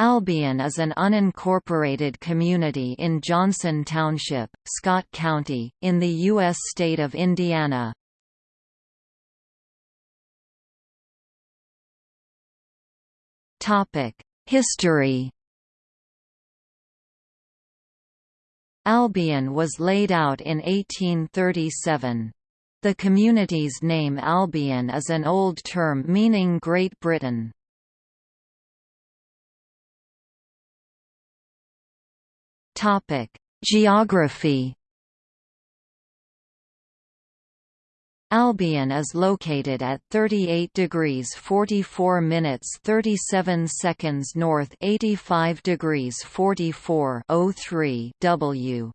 Albion is an unincorporated community in Johnson Township, Scott County, in the U.S. state of Indiana. History Albion was laid out in 1837. The community's name Albion is an old term meaning Great Britain. Geography. Albion is located at 38 degrees 44 minutes 37 seconds north 85 degrees 44 03 W